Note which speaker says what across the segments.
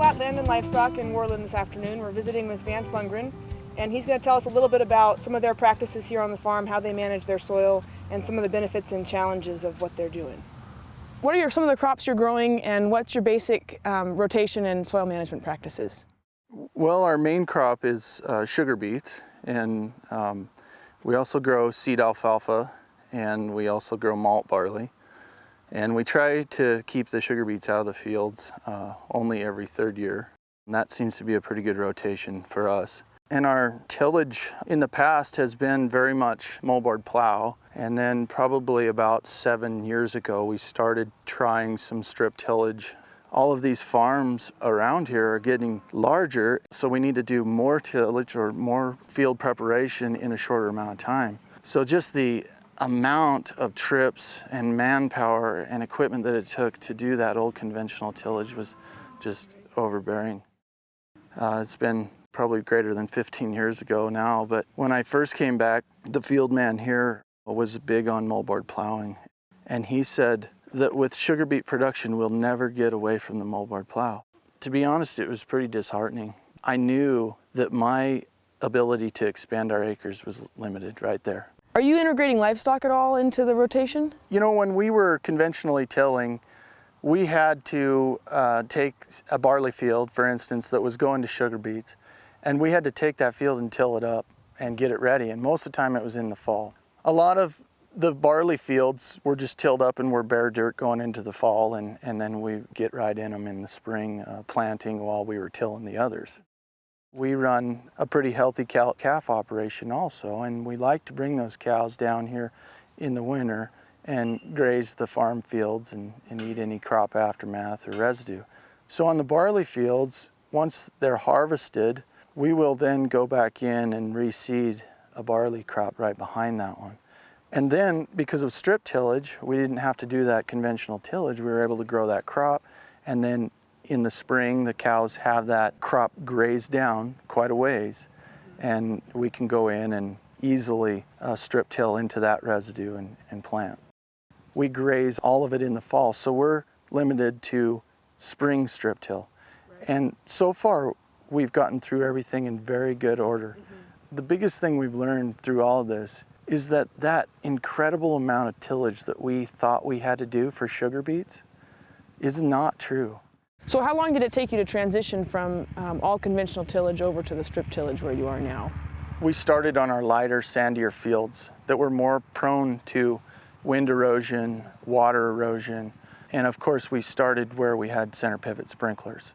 Speaker 1: at Flat Land and Livestock in Worland this afternoon. We're visiting with Vance Lundgren, and he's going to tell us a little bit about some of their practices here on the farm, how they manage their soil, and some of the benefits and challenges of what they're doing. What are your, some of the crops you're growing, and what's your basic um, rotation and soil management practices?
Speaker 2: Well, our main crop is uh, sugar beets, and um, we also grow seed alfalfa, and we also grow malt barley. And we try to keep the sugar beets out of the fields uh, only every third year. And that seems to be a pretty good rotation for us. And our tillage in the past has been very much moldboard plow. And then probably about seven years ago, we started trying some strip tillage. All of these farms around here are getting larger, so we need to do more tillage or more field preparation in a shorter amount of time. So just the amount of trips and manpower and equipment that it took to do that old conventional tillage was just overbearing. Uh, it's been probably greater than 15 years ago now, but when I first came back, the field man here was big on moldboard plowing. And he said that with sugar beet production, we'll never get away from the moldboard plow. To be honest, it was pretty disheartening. I knew that my ability to expand our acres was limited right there.
Speaker 1: Are you integrating livestock at all into the rotation?
Speaker 2: You know, when we were conventionally tilling, we had to uh, take a barley field, for instance, that was going to sugar beets, and we had to take that field and till it up and get it ready, and most of the time it was in the fall. A lot of the barley fields were just tilled up and were bare dirt going into the fall, and, and then we get right in them in the spring, uh, planting while we were tilling the others. We run a pretty healthy calf operation also, and we like to bring those cows down here in the winter and graze the farm fields and, and eat any crop aftermath or residue. So on the barley fields, once they're harvested, we will then go back in and reseed a barley crop right behind that one. And then, because of strip tillage, we didn't have to do that conventional tillage. We were able to grow that crop and then in the spring, the cows have that crop grazed down quite a ways, and we can go in and easily uh, strip till into that residue and, and plant. We graze all of it in the fall, so we're limited to spring strip till. Right. And so far, we've gotten through everything in very good order. Mm -hmm. The biggest thing we've learned through all of this is that that incredible amount of tillage that we thought we had to do for sugar beets is not true.
Speaker 1: So how long did it take you to transition from um, all conventional tillage over to the strip tillage where you are now?
Speaker 2: We started on our lighter, sandier fields that were more prone to wind erosion, water erosion, and of course we started where we had center pivot sprinklers.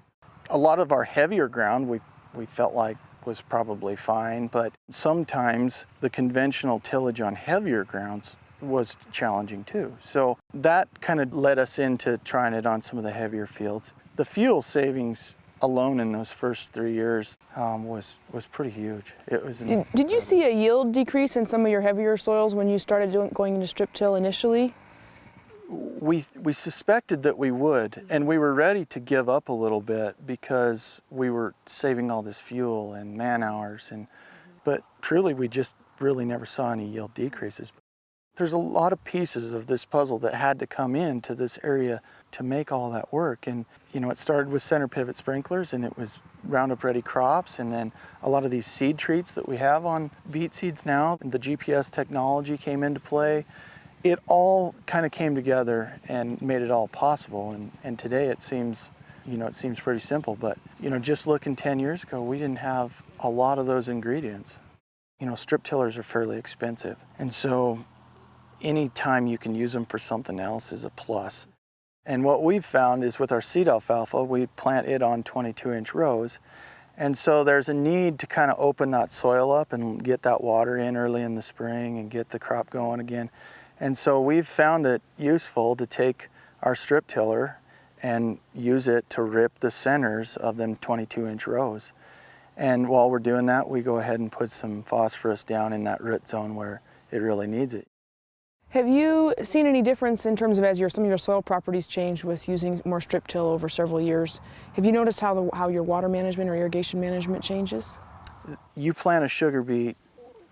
Speaker 2: A lot of our heavier ground we, we felt like was probably fine, but sometimes the conventional tillage on heavier grounds was challenging too. So that kind of led us into trying it on some of the heavier fields. The fuel savings alone in those first three years um, was was pretty huge. It was.
Speaker 1: Did, did, you see a yield decrease in some of your heavier soils when you started doing, going into strip till initially?
Speaker 2: We we suspected that we would, and we were ready to give up a little bit because we were saving all this fuel and man hours, and but truly we just really never saw any yield decreases. There's a lot of pieces of this puzzle that had to come into this area to make all that work. And, you know, it started with center pivot sprinklers and it was Roundup Ready crops and then a lot of these seed treats that we have on beet seeds now, the GPS technology came into play. It all kind of came together and made it all possible. And, and today it seems, you know, it seems pretty simple, but, you know, just looking 10 years ago, we didn't have a lot of those ingredients. You know, strip tillers are fairly expensive. And so any time you can use them for something else is a plus. And what we've found is with our seed alfalfa, we plant it on 22 inch rows. And so there's a need to kind of open that soil up and get that water in early in the spring and get the crop going again. And so we've found it useful to take our strip tiller and use it to rip the centers of them 22 inch rows. And while we're doing that, we go ahead and put some phosphorus down in that root zone where it really needs it.
Speaker 1: Have you seen any difference in terms of as your, some of your soil properties changed with using more strip till over several years? Have you noticed how, the, how your water management or irrigation management changes?
Speaker 2: You plant a sugar beet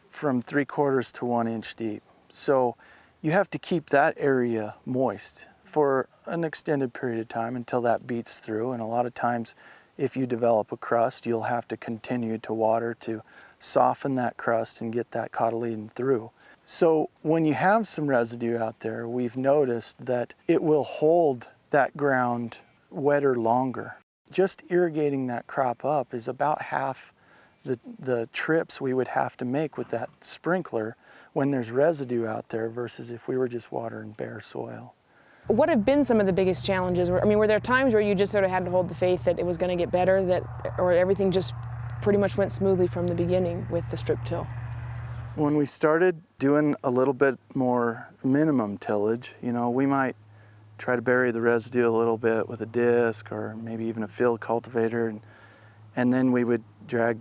Speaker 2: from three quarters to one inch deep. So you have to keep that area moist for an extended period of time until that beet's through. And a lot of times, if you develop a crust, you'll have to continue to water to soften that crust and get that cotyledon through. So when you have some residue out there, we've noticed that it will hold that ground wetter longer. Just irrigating that crop up is about half the, the trips we would have to make with that sprinkler when there's residue out there versus if we were just watering bare soil.
Speaker 1: What have been some of the biggest challenges? I mean, were there times where you just sort of had to hold the faith that it was going to get better, that, or everything just pretty much went smoothly from the beginning with the strip till?
Speaker 2: When we started doing a little bit more minimum tillage, you know, we might try to bury the residue a little bit with a disc or maybe even a field cultivator, and, and then we would drag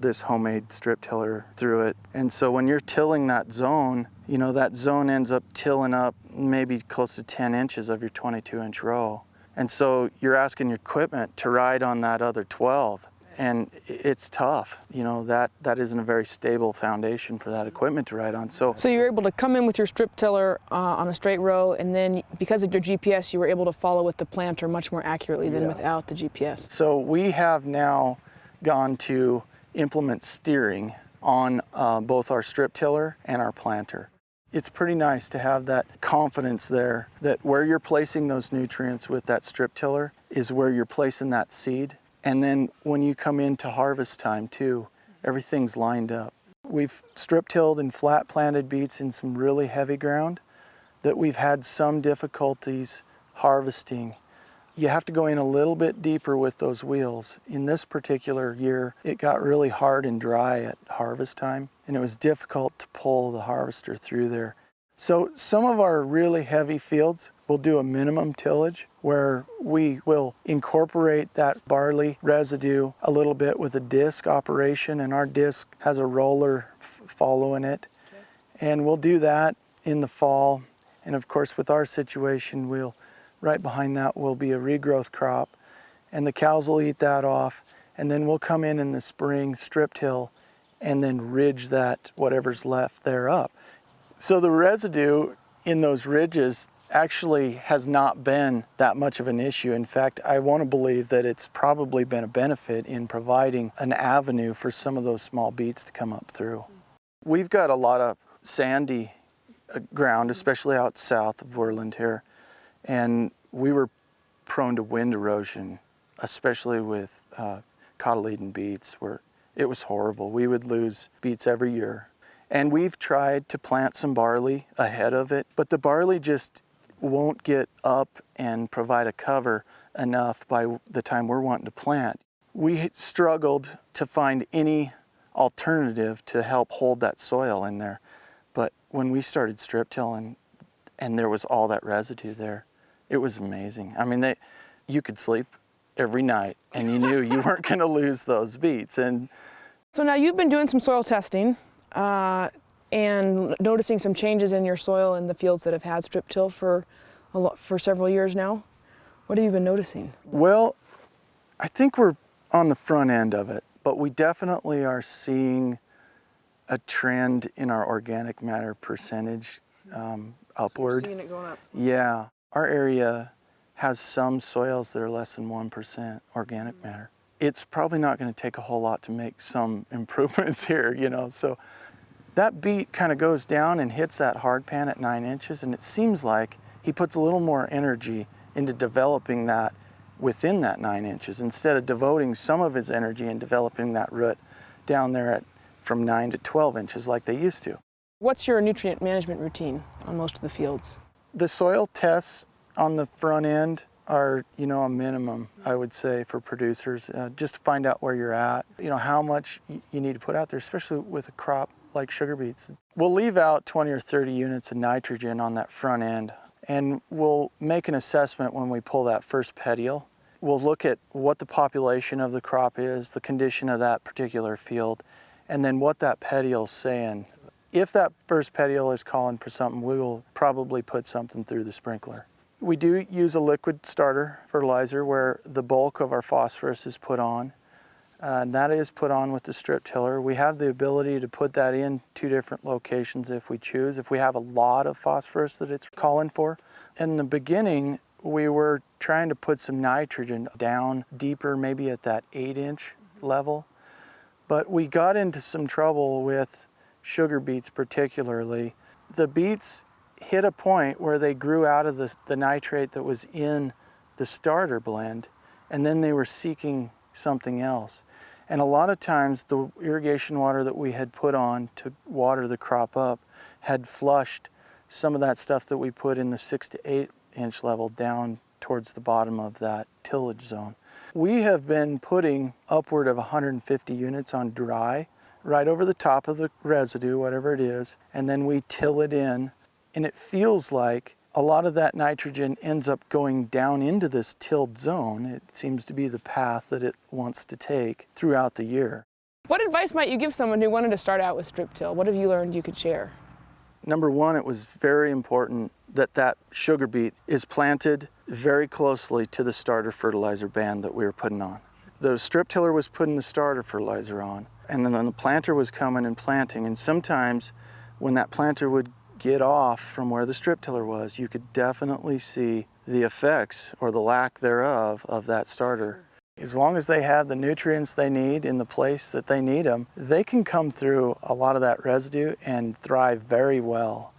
Speaker 2: this homemade strip tiller through it. And so when you're tilling that zone, you know, that zone ends up tilling up maybe close to 10 inches of your 22 inch row. And so you're asking your equipment to ride on that other 12 and it's tough. You know, that, that isn't a very stable foundation for that equipment to ride on. So,
Speaker 1: So you were able to come in with your strip tiller uh, on a straight row, and then because of your GPS, you were able to follow with the planter much more accurately than
Speaker 2: Yes.
Speaker 1: without the GPS.
Speaker 2: so we have now gone to implement steering on uh, both our strip tiller and our planter. It's pretty nice to have that confidence there that where you're placing those nutrients with that strip tiller is where you're placing that seed. And then when you come into harvest time too, everything's lined up. We've strip tilled and flat planted beets in some really heavy ground that we've had some difficulties harvesting you have to go in a little bit deeper with those wheels. In this particular year, it got really hard and dry at harvest time, and it was difficult to pull the harvester through there. So some of our really heavy fields will do a minimum tillage where we will incorporate that barley residue a little bit with a disc operation, and our disc has a roller following it. And we'll do that in the fall. And of course, with our situation, we'll right behind that will be a regrowth crop and the cows will eat that off and then we'll come in in the spring strip till and then ridge that whatever's left there up so the residue in those ridges actually has not been that much of an issue in fact i want to believe that it's probably been a benefit in providing an avenue for some of those small beets to come up through we've got a lot of sandy uh, ground especially out south of Worland here and we were prone to wind erosion, especially with uh, cotyledon beets, where it was horrible. We would lose beets every year. And we've tried to plant some barley ahead of it, but the barley just won't get up and provide a cover enough by the time we're wanting to plant. We struggled to find any alternative to help hold that soil in there. But when we started strip tilling and there was all that residue there, it was amazing. I mean, they, you could sleep every night and you knew you weren't going to lose those beets. And
Speaker 1: So now you've been doing some soil testing uh, and noticing some changes in your soil in the fields that have had strip till for a lot, for several years now. What have you been noticing?
Speaker 2: well, I think we're on the front end of it, but we definitely are seeing a trend in our organic matter percentage um, upward.
Speaker 1: it going up.
Speaker 2: Yeah, our area has some soils that are less than 1% organic matter. It's probably not going to take a whole lot to make some improvements here, you know. So that beet kind of goes down and hits that hard pan at nine inches, and it seems like he puts a little more energy into developing that within that nine inches instead of devoting some of his energy in developing that root down there at from nine to 12 inches like they used to.
Speaker 1: What's your nutrient management routine on most of the fields?
Speaker 2: the soil tests on the front end are you know a minimum i would say for producers uh, just to find out where you're at you know how much you need to put out there especially with a crop like sugar beets we'll leave out 20 or 30 units of nitrogen on that front end and we'll make an assessment when we pull that first petiole we'll look at what the population of the crop is the condition of that particular field and then what that petiole's saying if that first petiole is calling for something, we will probably put something through the sprinkler. We do use a liquid starter fertilizer where the bulk of our phosphorus is put on. And that is put on with the strip tiller. We have the ability to put that in two different locations if we choose, if we have a lot of phosphorus that it's calling for. In the beginning, we were trying to put some nitrogen down deeper, maybe at that eight inch level. But we got into some trouble with sugar beets particularly. The beets hit a point where they grew out of the, the nitrate that was in the starter blend and then they were seeking something else. And a lot of times the irrigation water that we had put on to water the crop up had flushed some of that stuff that we put in the six to eight inch level down towards the bottom of that tillage zone. We have been putting upward of 150 units on dry right over the top of the residue, whatever it is, and then we till it in. And it feels like a lot of that nitrogen ends up going down into this tilled zone. It seems to be the path that it wants to take throughout the year.
Speaker 1: What advice might you give someone who wanted to start out with strip till? What have you learned you could share?
Speaker 2: Number one, it was very important that that sugar beet is planted very closely to the starter fertilizer band that we were putting on. The strip tiller was putting the starter fertilizer on, and then the planter was coming and planting. And sometimes when that planter would get off from where the strip tiller was, you could definitely see the effects or the lack thereof of that starter. As long as they have the nutrients they need in the place that they need them, they can come through a lot of that residue and thrive very well.